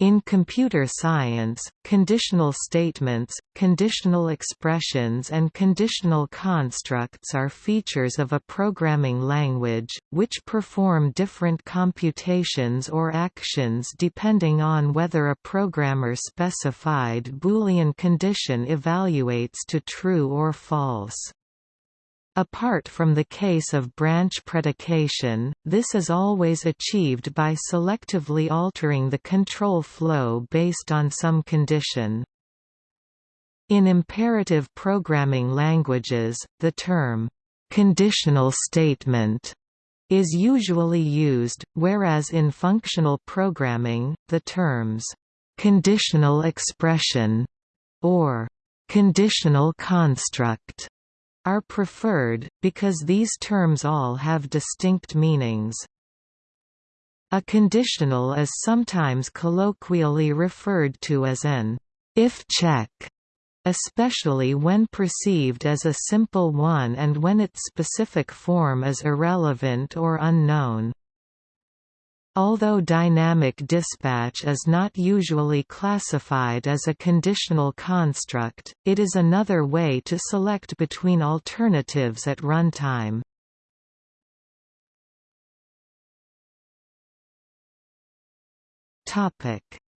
In computer science, conditional statements, conditional expressions and conditional constructs are features of a programming language, which perform different computations or actions depending on whether a programmer-specified Boolean condition evaluates to true or false. Apart from the case of branch predication, this is always achieved by selectively altering the control flow based on some condition. In imperative programming languages, the term, "...conditional statement", is usually used, whereas in functional programming, the terms, "...conditional expression", or "...conditional construct", are preferred, because these terms all have distinct meanings. A conditional is sometimes colloquially referred to as an if check, especially when perceived as a simple one and when its specific form is irrelevant or unknown. Although dynamic dispatch is not usually classified as a conditional construct, it is another way to select between alternatives at runtime.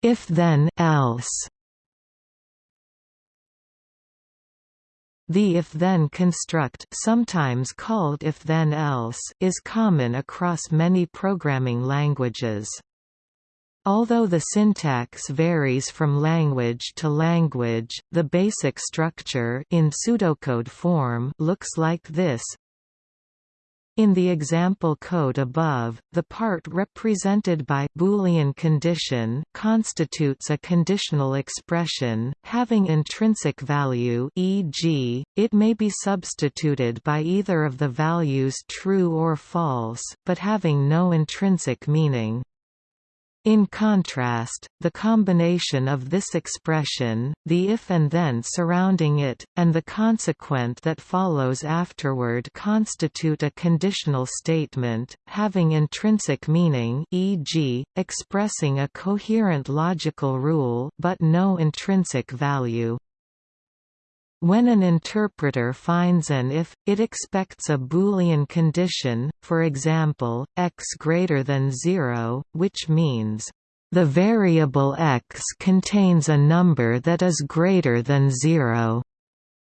If then else The if-then construct sometimes called if-then-else is common across many programming languages. Although the syntax varies from language to language, the basic structure in pseudocode form looks like this in the example code above, the part represented by Boolean condition constitutes a conditional expression, having intrinsic value e.g., it may be substituted by either of the values true or false, but having no intrinsic meaning. In contrast, the combination of this expression, the if and then surrounding it, and the consequent that follows afterward constitute a conditional statement, having intrinsic meaning e.g., expressing a coherent logical rule but no intrinsic value. When an interpreter finds an if, it expects a Boolean condition, for example, x greater than 0, which means, "...the variable x contains a number that is greater than 0",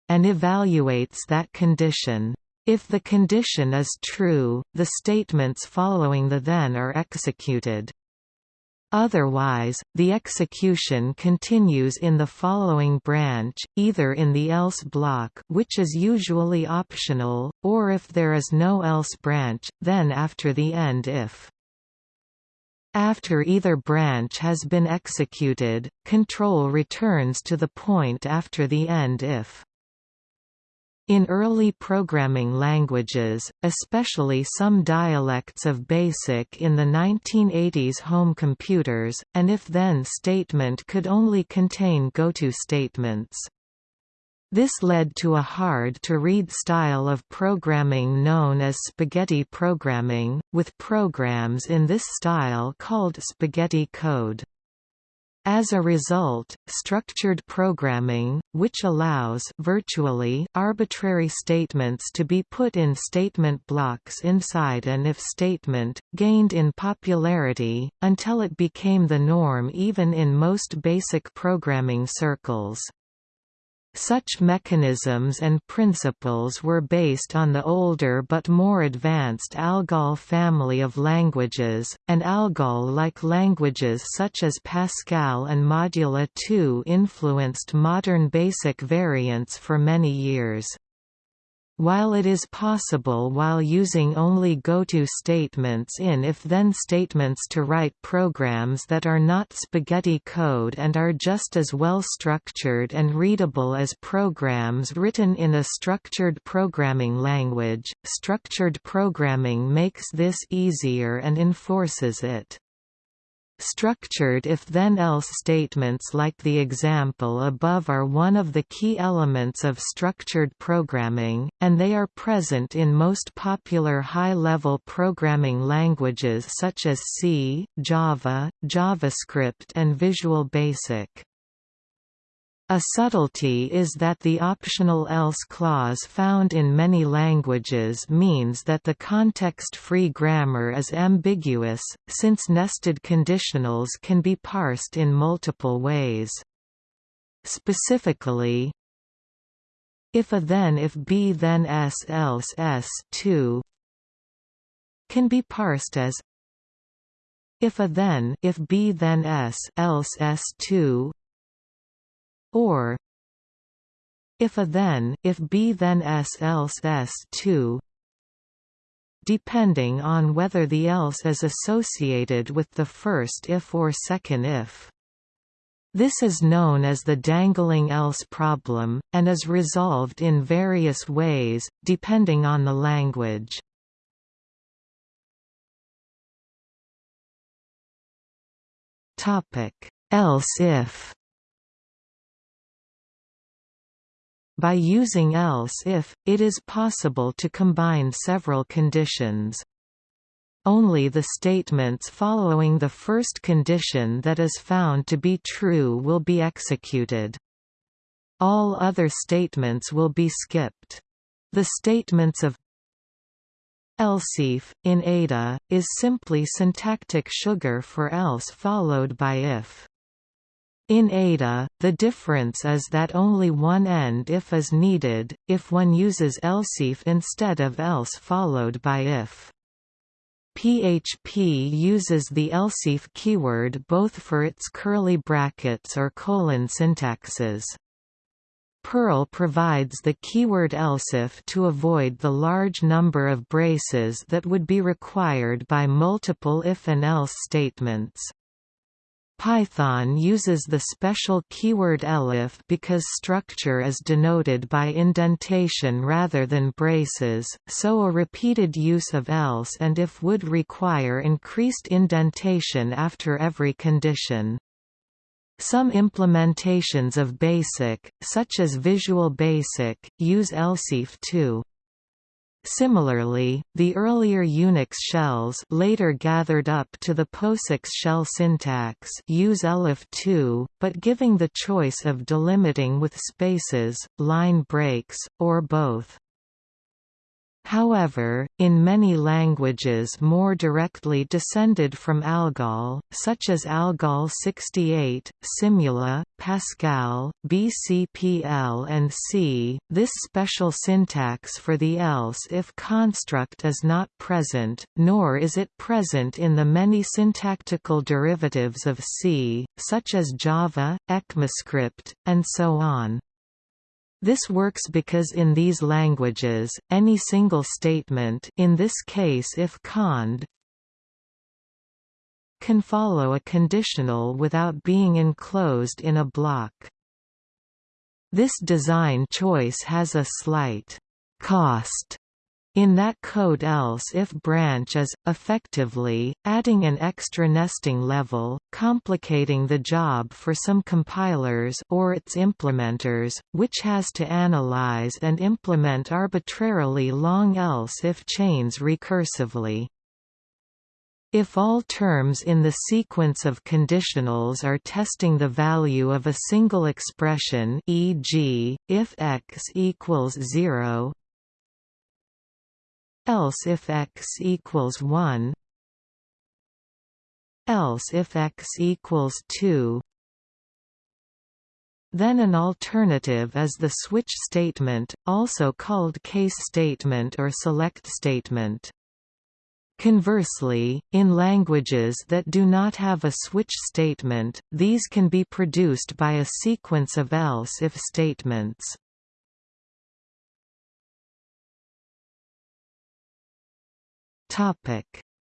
and evaluates that condition. If the condition is true, the statements following the then are executed. Otherwise, the execution continues in the following branch, either in the else block which is usually optional, or if there is no else branch, then after the end if. After either branch has been executed, control returns to the point after the end if. In early programming languages, especially some dialects of BASIC in the 1980s home computers, an if-then statement could only contain goto statements. This led to a hard-to-read style of programming known as spaghetti programming, with programs in this style called spaghetti code. As a result, structured programming, which allows virtually arbitrary statements to be put in statement blocks inside an if statement, gained in popularity, until it became the norm even in most basic programming circles. Such mechanisms and principles were based on the older but more advanced ALGOL family of languages, and ALGOL-like languages such as Pascal and Modula 2 influenced modern BASIC variants for many years. While it is possible while using only goto statements in if-then statements to write programs that are not spaghetti code and are just as well structured and readable as programs written in a structured programming language, structured programming makes this easier and enforces it. Structured if-then-else statements like the example above are one of the key elements of structured programming, and they are present in most popular high-level programming languages such as C, Java, JavaScript and Visual Basic. A subtlety is that the optional else clause found in many languages means that the context-free grammar is ambiguous, since nested conditionals can be parsed in multiple ways. Specifically, if a then if b then s else s 2 can be parsed as if a then if b then s else s 2 or if a then if b then s else s 2 depending on whether the else is associated with the first if or second if. This is known as the dangling else problem, and is resolved in various ways, depending on the language. Else if By using else if, it is possible to combine several conditions. Only the statements following the first condition that is found to be true will be executed. All other statements will be skipped. The statements of else if, in Ada, is simply syntactic sugar for else followed by if. In Ada, the difference is that only one end if is needed, if one uses elseif instead of else followed by if. PHP uses the elseif keyword both for its curly brackets or colon syntaxes. Perl provides the keyword elseif to avoid the large number of braces that would be required by multiple if and else statements. Python uses the special keyword elif because structure is denoted by indentation rather than braces, so a repeated use of else and if would require increased indentation after every condition. Some implementations of BASIC, such as Visual Basic, use elseif too. Similarly, the earlier Unix shells later gathered up to the POSIX shell syntax use elif too, but giving the choice of delimiting with spaces, line breaks, or both. However, in many languages more directly descended from ALGOL, such as ALGOL 68, Simula, Pascal, BCPL and C, this special syntax for the else-if construct is not present, nor is it present in the many syntactical derivatives of C, such as Java, ECMAScript, and so on. This works because in these languages, any single statement in this case if cond can follow a conditional without being enclosed in a block. This design choice has a slight cost in that code else if branch is, effectively, adding an extra nesting level, complicating the job for some compilers or its implementers, which has to analyze and implement arbitrarily long else if chains recursively. If all terms in the sequence of conditionals are testing the value of a single expression e.g., if x equals 0, else if x equals 1 else if x equals 2 then an alternative is the switch statement, also called case statement or select statement. Conversely, in languages that do not have a switch statement, these can be produced by a sequence of else-if statements.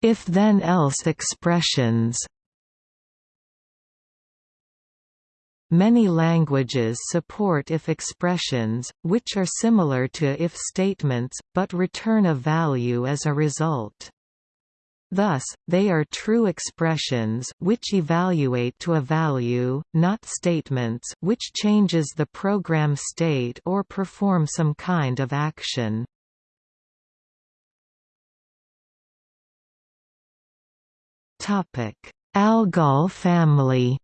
If-then-else expressions Many languages support if expressions, which are similar to if statements, but return a value as a result. Thus, they are true expressions which evaluate to a value, not statements which changes the program state or perform some kind of action. Algol family.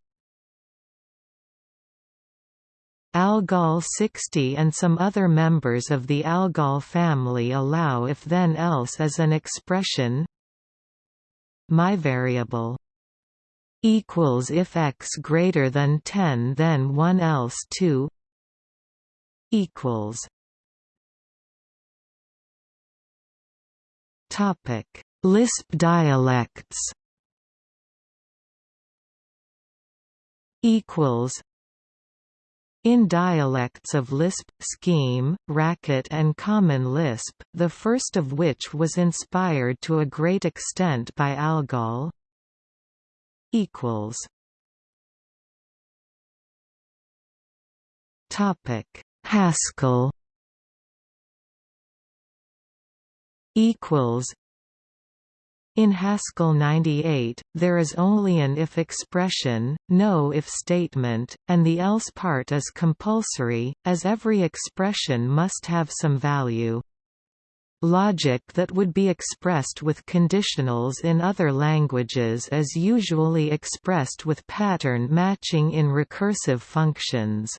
Algol 60 and some other members of the Algol family allow if then else as an expression. My variable equals if x greater than 10 then 1 else 2 equals topic. Lisp dialects equals in dialects of Lisp, Scheme, Racket and Common Lisp, the first of which was inspired to a great extent by Algol equals Topic Haskell equals in Haskell 98, there is only an if expression, no if statement, and the else part is compulsory, as every expression must have some value. Logic that would be expressed with conditionals in other languages is usually expressed with pattern matching in recursive functions.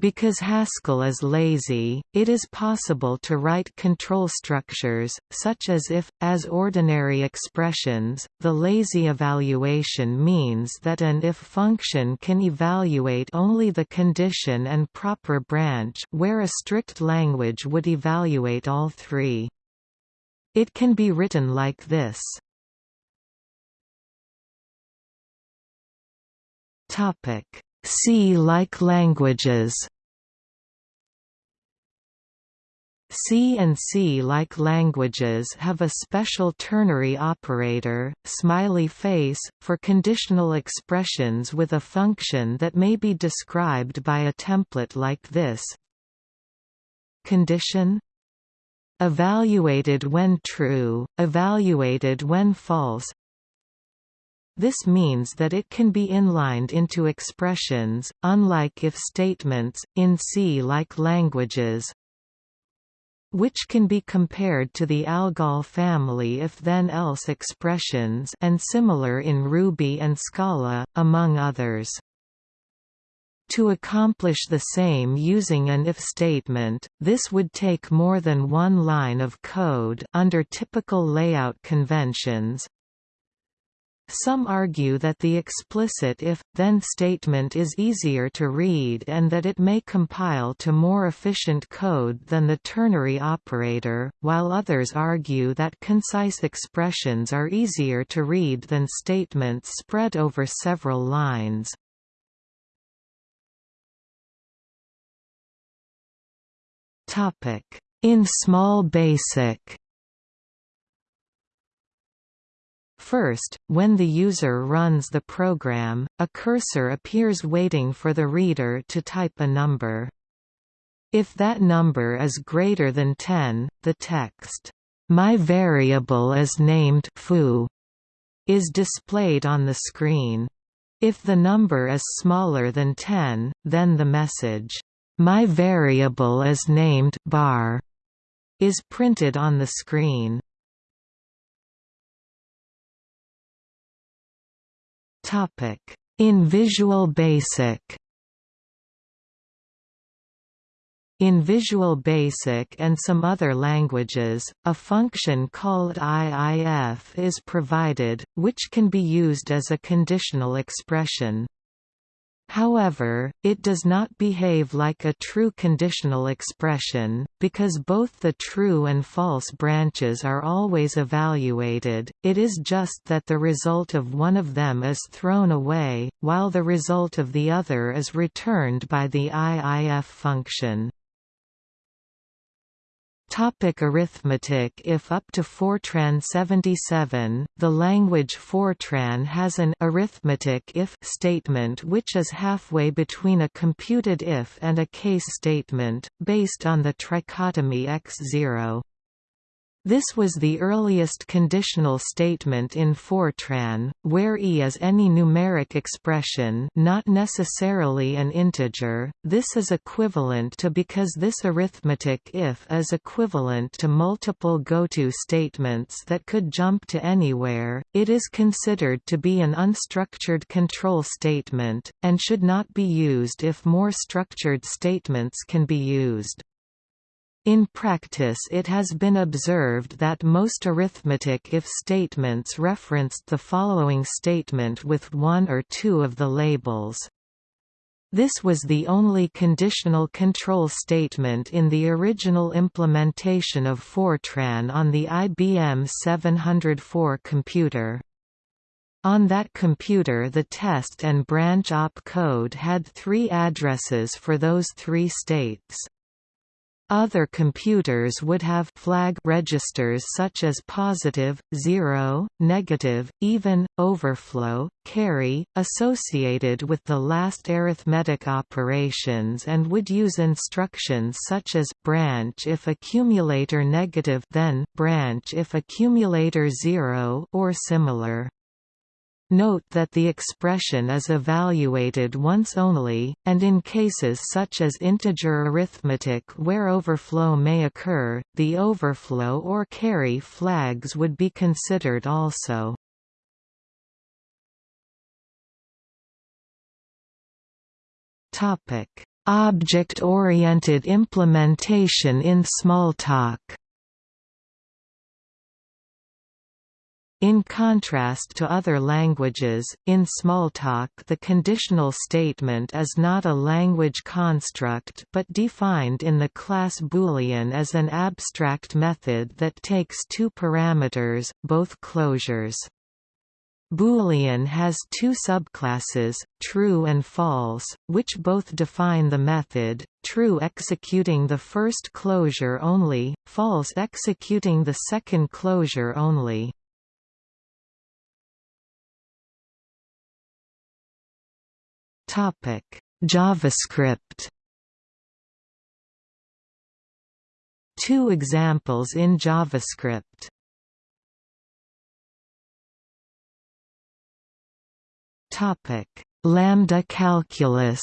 Because Haskell is lazy, it is possible to write control structures, such as if, as ordinary expressions. The lazy evaluation means that an if function can evaluate only the condition and proper branch where a strict language would evaluate all three. It can be written like this. Topic C-like languages C and C-like languages have a special ternary operator, smiley face, for conditional expressions with a function that may be described by a template like this. Condition Evaluated when true, evaluated when false this means that it can be inlined into expressions, unlike if statements, in C-like languages, which can be compared to the Algol family if-then-else expressions and similar in Ruby and Scala, among others. To accomplish the same using an if statement, this would take more than one line of code under typical layout conventions, some argue that the explicit if-then statement is easier to read and that it may compile to more efficient code than the ternary operator, while others argue that concise expressions are easier to read than statements spread over several lines. In small basic First, when the user runs the program, a cursor appears waiting for the reader to type a number. If that number is greater than 10, the text, "'My variable is named foo' is displayed on the screen. If the number is smaller than 10, then the message, "'My variable is named bar' is printed on the screen. In Visual Basic In Visual Basic and some other languages, a function called IIF is provided, which can be used as a conditional expression. However, it does not behave like a true conditional expression, because both the true and false branches are always evaluated, it is just that the result of one of them is thrown away, while the result of the other is returned by the IIF function. Topic arithmetic If up to Fortran 77, the language Fortran has an arithmetic if statement which is halfway between a computed if and a case statement, based on the trichotomy x0. This was the earliest conditional statement in Fortran, where e is any numeric expression not necessarily an integer. This is equivalent to because this arithmetic if is equivalent to multiple goto statements that could jump to anywhere, it is considered to be an unstructured control statement, and should not be used if more structured statements can be used. In practice it has been observed that most arithmetic if statements referenced the following statement with one or two of the labels. This was the only conditional control statement in the original implementation of Fortran on the IBM 704 computer. On that computer the test and branch op code had three addresses for those three states. Other computers would have flag registers such as positive, zero, negative, even, overflow, carry, associated with the last arithmetic operations and would use instructions such as branch if accumulator negative then branch if accumulator zero or similar. Note that the expression is evaluated once only, and in cases such as integer arithmetic where overflow may occur, the overflow or carry flags would be considered also. Object-oriented implementation in Smalltalk In contrast to other languages, in Smalltalk the conditional statement is not a language construct but defined in the class Boolean as an abstract method that takes two parameters, both closures. Boolean has two subclasses, true and false, which both define the method, true executing the first closure only, false executing the second closure only. Topic: JavaScript. Two examples in JavaScript. Topic: Lambda calculus.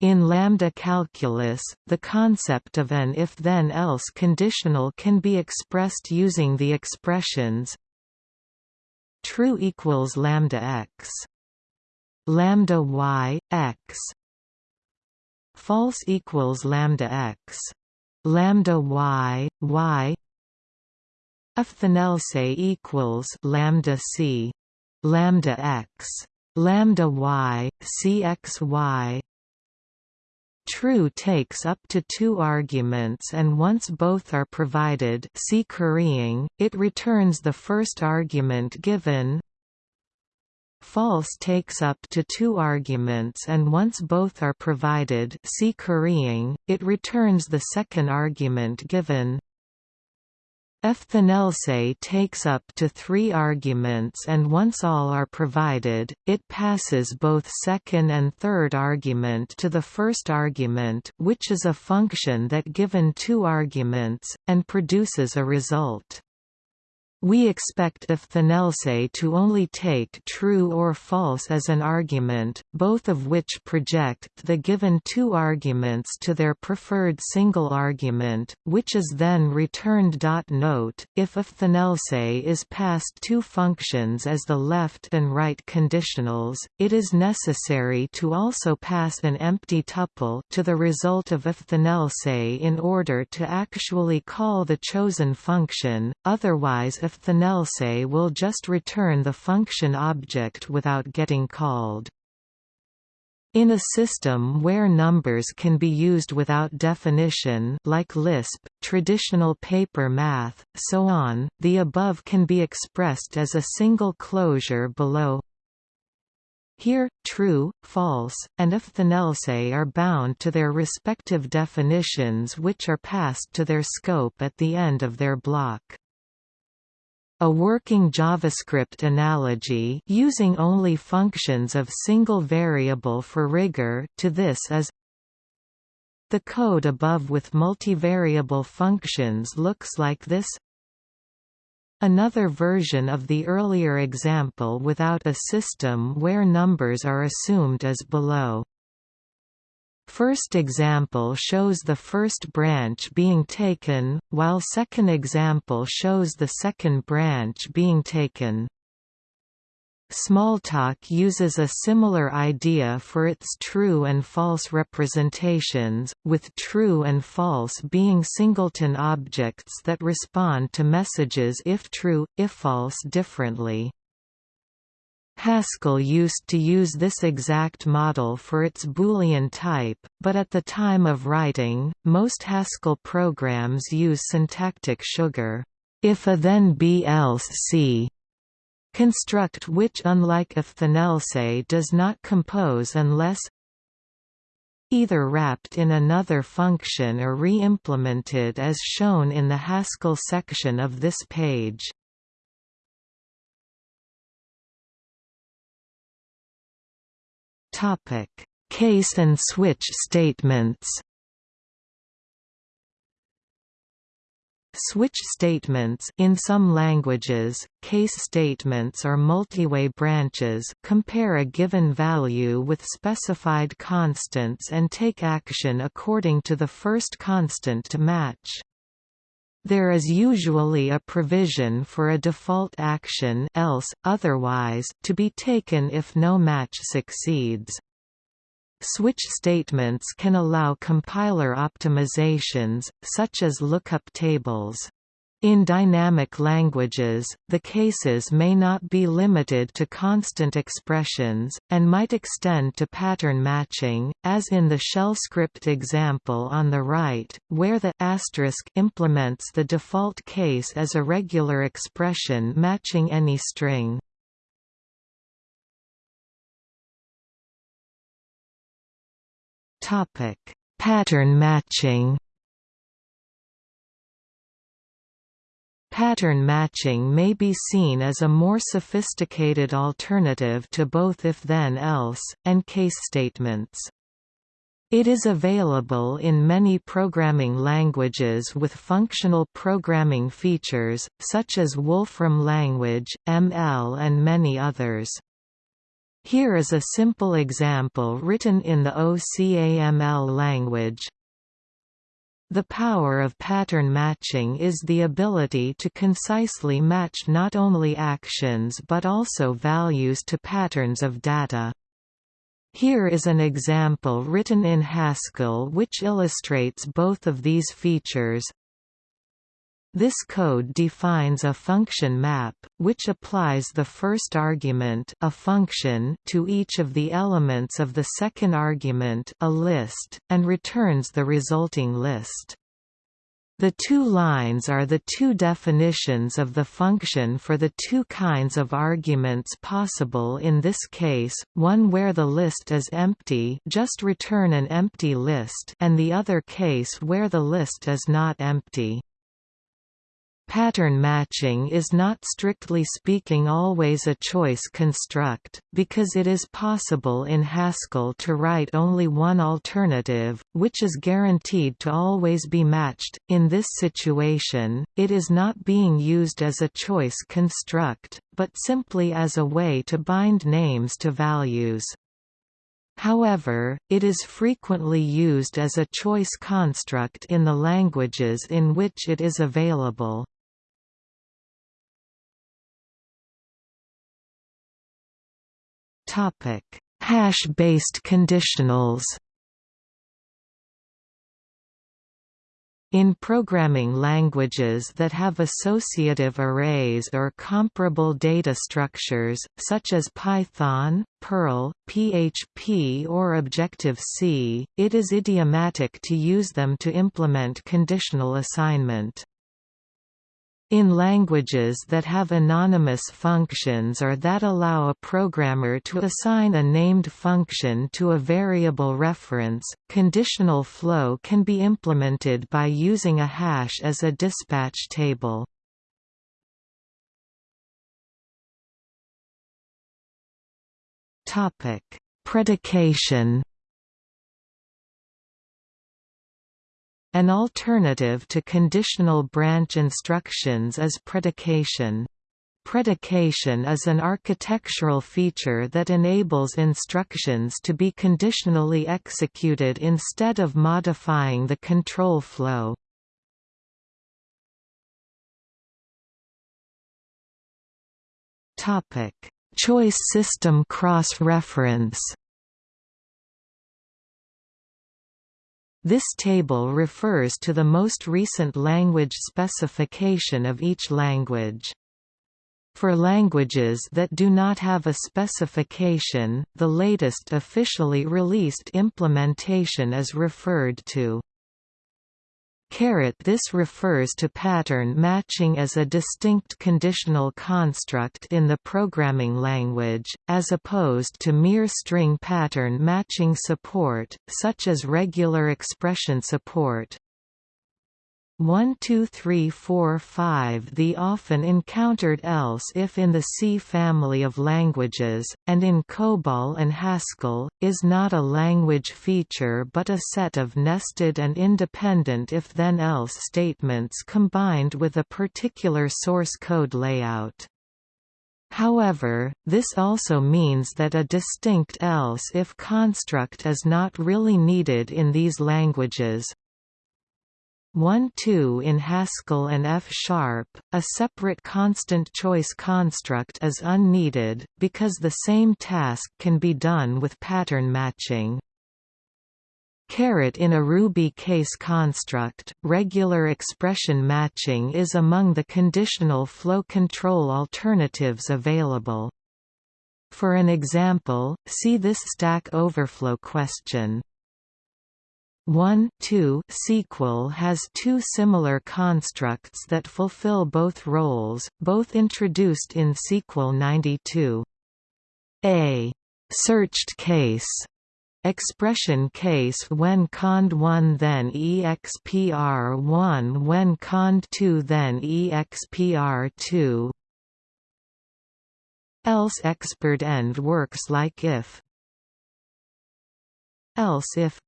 In lambda calculus, the concept of an if-then-else conditional can be expressed using the expressions true equals lambda x. Lambda y x. False equals lambda x. Lambda y y. If then equals lambda c. Lambda x. Lambda y c x y True takes up to two arguments and once both are provided see currying, it returns the first argument given. False takes up to two arguments and once both are provided see currying, it returns the second argument given. The takes up to three arguments and once all are provided, it passes both second and third argument to the first argument which is a function that given two arguments, and produces a result. We expect if the to only take true or false as an argument, both of which project the given two arguments to their preferred single argument, which is then returned. Note, if if the is passed two functions as the left and right conditionals, it is necessary to also pass an empty tuple to the result of if the in order to actually call the chosen function, otherwise if the will just return the function object without getting called. In a system where numbers can be used without definition like Lisp, traditional paper math, so on, the above can be expressed as a single closure below here, true, false, and if the are bound to their respective definitions which are passed to their scope at the end of their block. A working JavaScript analogy using only functions of single variable for rigor to this is The code above with multivariable functions looks like this Another version of the earlier example without a system where numbers are assumed is below. First example shows the first branch being taken, while second example shows the second branch being taken. Smalltalk uses a similar idea for its true and false representations, with true and false being singleton objects that respond to messages if true, if false differently. Haskell used to use this exact model for its Boolean type, but at the time of writing, most Haskell programs use syntactic sugar, if a then be else c construct which unlike if then else does not compose unless either wrapped in another function or re-implemented as shown in the Haskell section of this page. Case and switch statements Switch statements in some languages, case statements are multiway branches compare a given value with specified constants and take action according to the first constant to match. There is usually a provision for a default action else, otherwise to be taken if no match succeeds. Switch statements can allow compiler optimizations, such as lookup tables. In dynamic languages, the cases may not be limited to constant expressions, and might extend to pattern matching, as in the shell script example on the right, where the asterisk implements the default case as a regular expression matching any string. Pattern matching. Pattern matching may be seen as a more sophisticated alternative to both if-then-else, and case statements. It is available in many programming languages with functional programming features, such as Wolfram language, ML and many others. Here is a simple example written in the OCaml language. The power of pattern matching is the ability to concisely match not only actions but also values to patterns of data. Here is an example written in Haskell which illustrates both of these features. This code defines a function map, which applies the first argument a function to each of the elements of the second argument a list, and returns the resulting list. The two lines are the two definitions of the function for the two kinds of arguments possible in this case, one where the list is empty just return an empty list and the other case where the list is not empty. Pattern matching is not strictly speaking always a choice construct, because it is possible in Haskell to write only one alternative, which is guaranteed to always be matched. In this situation, it is not being used as a choice construct, but simply as a way to bind names to values. However, it is frequently used as a choice construct in the languages in which it is available. Hash-based conditionals. In programming languages that have associative arrays or comparable data structures, such as Python, Perl, PHP or Objective-C, it is idiomatic to use them to implement conditional assignment. In languages that have anonymous functions or that allow a programmer to assign a named function to a variable reference, conditional flow can be implemented by using a hash as a dispatch table. Predication An alternative to conditional branch instructions is predication. Predication is an architectural feature that enables instructions to be conditionally executed instead of modifying the control flow. Choice system cross-reference This table refers to the most recent language specification of each language. For languages that do not have a specification, the latest officially released implementation is referred to. This refers to pattern matching as a distinct conditional construct in the programming language, as opposed to mere string pattern matching support, such as regular expression support. 1 2 3 4 5 The often encountered else if in the C family of languages, and in COBOL and Haskell, is not a language feature but a set of nested and independent if-then-else statements combined with a particular source code layout. However, this also means that a distinct else-if construct is not really needed in these languages, 1-2 in Haskell and F-sharp, a separate constant choice construct is unneeded, because the same task can be done with pattern matching. In a Ruby case construct, regular expression matching is among the conditional flow control alternatives available. For an example, see this Stack Overflow question. 1 2 SQL has two similar constructs that fulfill both roles, both introduced in SQL 92. A. Searched case. Expression case when cond 1 then expr 1 when cond 2 then expr 2 else expert end works like if. Else if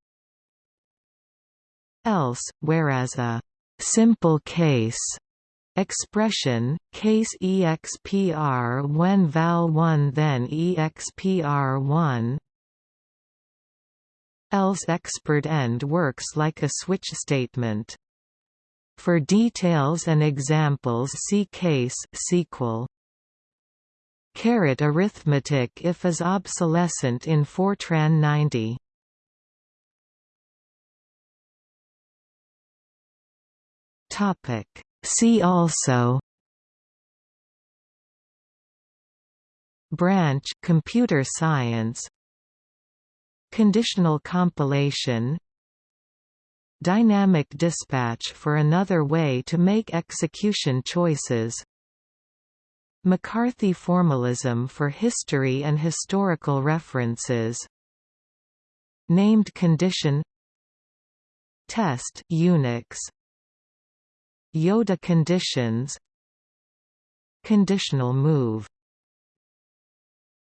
else, whereas a simple case expression, case expr when val1 then expr1 else expert end works like a switch statement. For details and examples see case SQL. Caret arithmetic if is obsolescent in Fortran 90. Topic. See also Branch computer science Conditional compilation Dynamic dispatch for another way to make execution choices McCarthy formalism for history and historical references Named condition Test Unix Yoda conditions. Conditional move